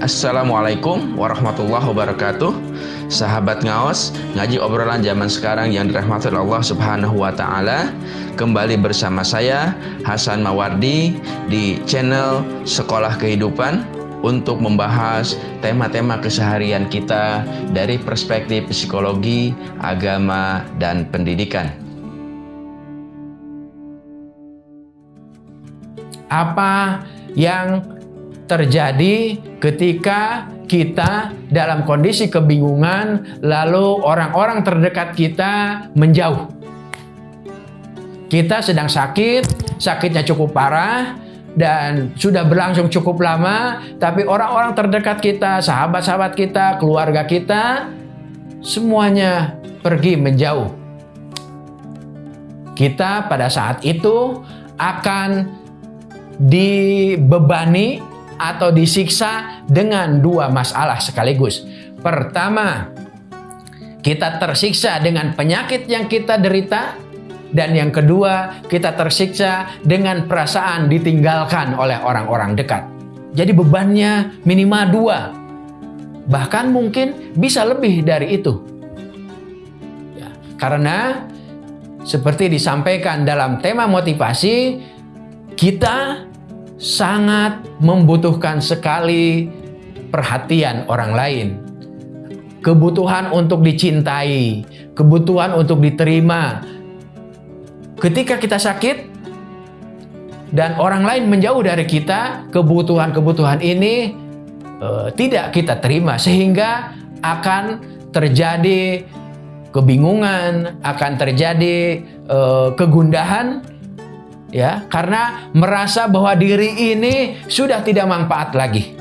Assalamualaikum warahmatullahi wabarakatuh. Sahabat ngaos Ngaji obrolan zaman sekarang yang dirahmati Allah subhanahu wa ta'ala Kembali bersama saya Hasan Mawardi Di channel Sekolah Kehidupan Untuk membahas tema-tema keseharian kita Dari perspektif psikologi, agama, dan pendidikan. Apa yang terjadi ketika kita dalam kondisi kebingungan, lalu orang-orang terdekat kita menjauh. Kita sedang sakit, sakitnya cukup parah, dan sudah berlangsung cukup lama, tapi orang-orang terdekat kita, sahabat-sahabat kita, keluarga kita, semuanya pergi menjauh. Kita pada saat itu akan dibebani atau disiksa dengan dua masalah sekaligus. Pertama, kita tersiksa dengan penyakit yang kita derita dan yang kedua, kita tersiksa dengan perasaan ditinggalkan oleh orang-orang dekat. Jadi bebannya minimal dua. Bahkan mungkin bisa lebih dari itu. Ya, karena seperti disampaikan dalam tema motivasi, kita sangat membutuhkan sekali perhatian orang lain. Kebutuhan untuk dicintai, kebutuhan untuk diterima. Ketika kita sakit dan orang lain menjauh dari kita, kebutuhan-kebutuhan ini uh, tidak kita terima sehingga akan terjadi kebingungan, akan terjadi uh, kegundahan ya karena merasa bahwa diri ini sudah tidak manfaat lagi.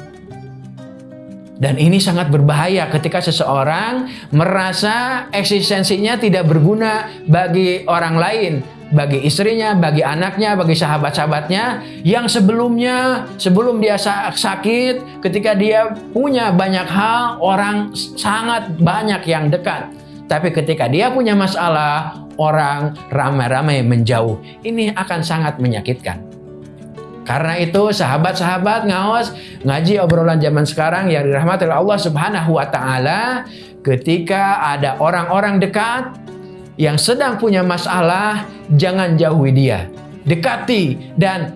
Dan ini sangat berbahaya ketika seseorang merasa eksistensinya tidak berguna bagi orang lain, bagi istrinya, bagi anaknya, bagi sahabat-sahabatnya yang sebelumnya sebelum dia sakit, ketika dia punya banyak hal, orang sangat banyak yang dekat. Tapi ketika dia punya masalah, orang ramai-ramai menjauh. Ini akan sangat menyakitkan. Karena itu sahabat-sahabat ngawas ngaji obrolan zaman sekarang yang dirahmati Allah Subhanahu wa taala ketika ada orang-orang dekat yang sedang punya masalah jangan jauhi dia. Dekati dan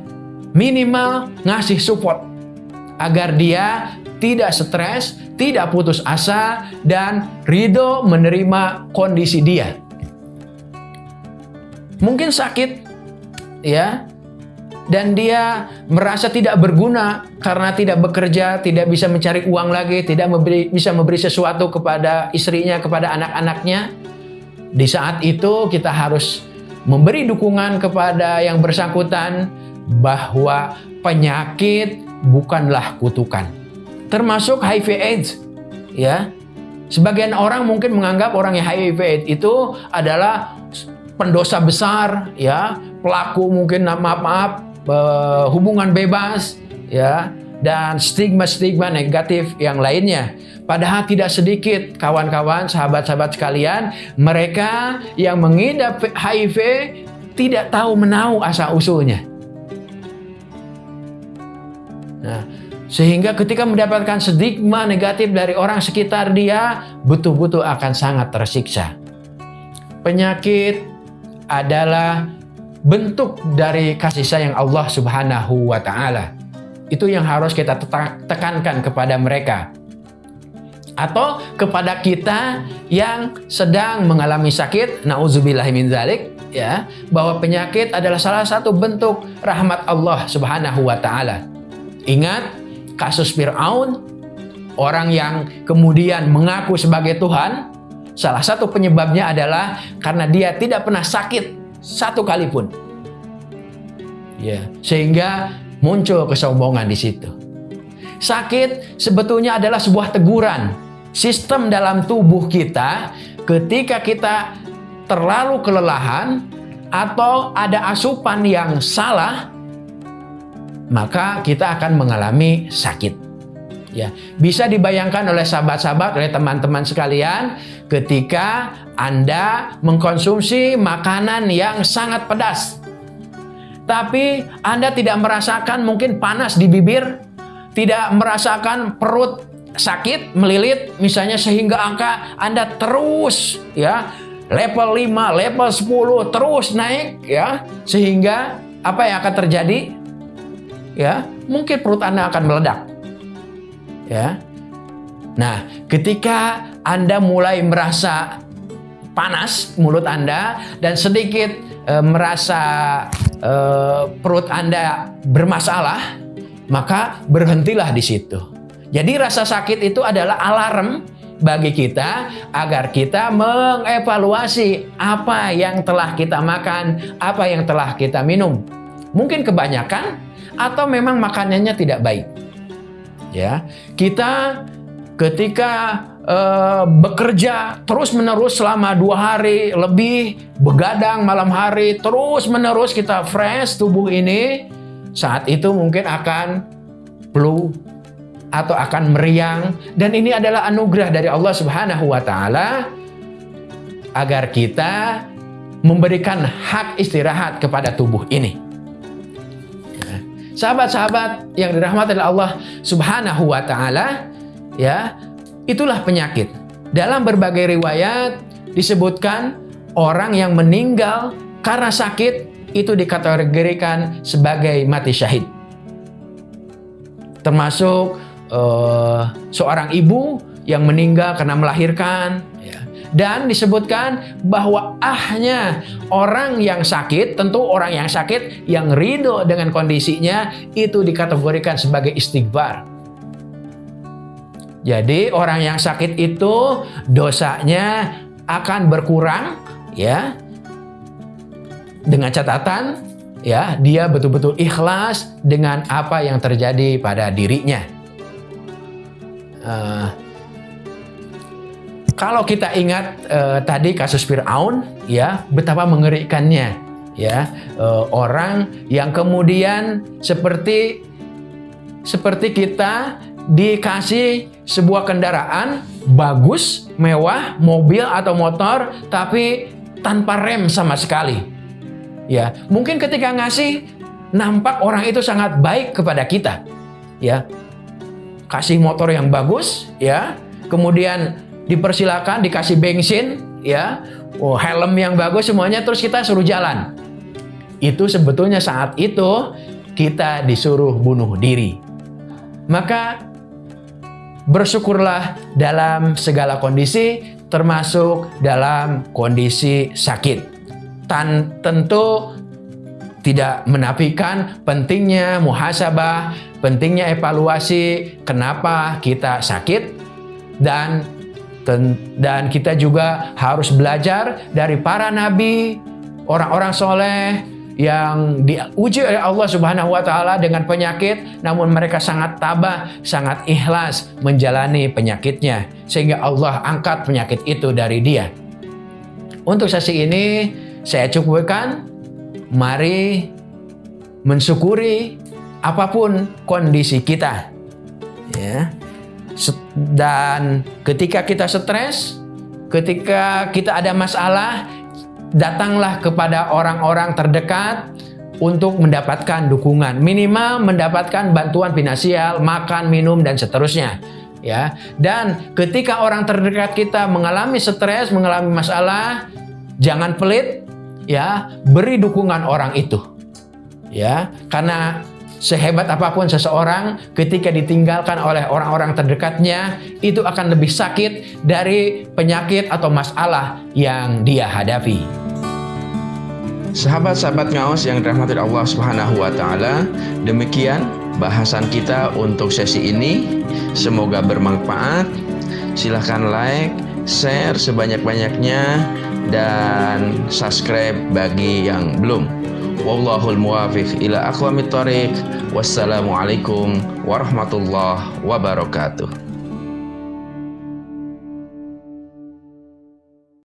minimal ngasih support agar dia tidak stres, tidak putus asa, dan ridho menerima kondisi dia. Mungkin sakit, ya, dan dia merasa tidak berguna karena tidak bekerja, tidak bisa mencari uang lagi, tidak memberi, bisa memberi sesuatu kepada istrinya, kepada anak-anaknya. Di saat itu kita harus memberi dukungan kepada yang bersangkutan bahwa penyakit bukanlah kutukan termasuk HIV AIDS ya sebagian orang mungkin menganggap orang yang HIV AIDS itu adalah pendosa besar ya pelaku mungkin maaf maaf uh, hubungan bebas ya dan stigma-stigma negatif yang lainnya. Padahal tidak sedikit kawan-kawan, sahabat-sahabat sekalian, mereka yang mengidap HIV tidak tahu menau asal usulnya. Sehingga ketika mendapatkan stigma negatif dari orang sekitar dia, betul-betul akan sangat tersiksa. Penyakit adalah bentuk dari kasih sayang Allah Subhanahu wa taala. Itu yang harus kita tekankan kepada mereka. Atau kepada kita yang sedang mengalami sakit, nauzubillahi zalik, ya, bahwa penyakit adalah salah satu bentuk rahmat Allah Subhanahu wa taala. Ingat, kasus Fir'aun, orang yang kemudian mengaku sebagai Tuhan, salah satu penyebabnya adalah karena dia tidak pernah sakit satu kali pun. Ya, sehingga muncul kesombongan di situ. Sakit sebetulnya adalah sebuah teguran. Sistem dalam tubuh kita ketika kita terlalu kelelahan atau ada asupan yang salah, maka kita akan mengalami sakit. Ya, bisa dibayangkan oleh sahabat-sahabat, oleh teman-teman sekalian, ketika Anda mengkonsumsi makanan yang sangat pedas. Tapi Anda tidak merasakan mungkin panas di bibir, tidak merasakan perut sakit, melilit misalnya sehingga angka Anda terus ya level 5, level 10 terus naik ya sehingga apa yang akan terjadi? Ya, mungkin perut Anda akan meledak. Ya. Nah, ketika Anda mulai merasa panas mulut Anda dan sedikit e, merasa e, perut Anda bermasalah, maka berhentilah di situ. Jadi rasa sakit itu adalah alarm bagi kita agar kita mengevaluasi apa yang telah kita makan, apa yang telah kita minum. Mungkin kebanyakan atau memang makanannya tidak baik. Ya, kita ketika uh, bekerja terus-menerus selama dua hari lebih begadang malam hari terus-menerus kita fresh tubuh ini saat itu mungkin akan flu atau akan meriang dan ini adalah anugerah dari Allah Subhanahu wa taala agar kita memberikan hak istirahat kepada tubuh ini. Sahabat-sahabat yang dirahmati oleh Allah Subhanahu wa taala, ya, itulah penyakit. Dalam berbagai riwayat disebutkan orang yang meninggal karena sakit itu dikategorikan sebagai mati syahid. Termasuk uh, seorang ibu yang meninggal karena melahirkan. Dan disebutkan bahwa ahnya orang yang sakit tentu orang yang sakit yang ridho dengan kondisinya itu dikategorikan sebagai istighfar. Jadi orang yang sakit itu dosanya akan berkurang ya dengan catatan ya dia betul-betul ikhlas dengan apa yang terjadi pada dirinya. Uh, kalau kita ingat uh, tadi kasus Fir'aun, ya betapa mengerikannya, ya uh, orang yang kemudian seperti seperti kita dikasih sebuah kendaraan bagus, mewah, mobil atau motor, tapi tanpa rem sama sekali. Ya, mungkin ketika ngasih nampak orang itu sangat baik kepada kita. Ya, kasih motor yang bagus ya kemudian dipersilakan dikasih bensin ya. Oh, helm yang bagus semuanya terus kita suruh jalan. Itu sebetulnya saat itu kita disuruh bunuh diri. Maka bersyukurlah dalam segala kondisi termasuk dalam kondisi sakit. Tan tentu tidak menafikan pentingnya muhasabah, pentingnya evaluasi kenapa kita sakit dan dan kita juga harus belajar dari para nabi, orang-orang soleh yang diuji oleh Allah Subhanahu wa taala dengan penyakit namun mereka sangat tabah, sangat ikhlas menjalani penyakitnya sehingga Allah angkat penyakit itu dari dia. Untuk sesi ini saya cukupkan mari mensyukuri apa pun kondisi kita. Ya. Dan ketika kita stres, ketika kita ada masalah, datanglah kepada orang-orang terdekat untuk mendapatkan dukungan. Minimal mendapatkan bantuan finansial, makan, minum dan seterusnya. Ya. Dan ketika orang terdekat kita mengalami stres, mengalami masalah, jangan pelit, ya beri dukungan orang itu ya karena sehebat apa pun seseorang ketika ditinggalkan oleh orang-orang terdekatnya itu akan lebih sakit dari penyakit atau masalah yang dia hadapi. Sahabat-sahabat ngaos yang dirahmati Allah Subhanahu wa taala, demikian bahasan kita untuk sesi ini. Semoga bermanfaat. Silahkan like, share sebanyak-banyaknya dan subscribe bagi yang belum. Wallahul muwafiq ila aqwamit thoriq. Wassalamualaikum warahmatullahi wabarakatuh.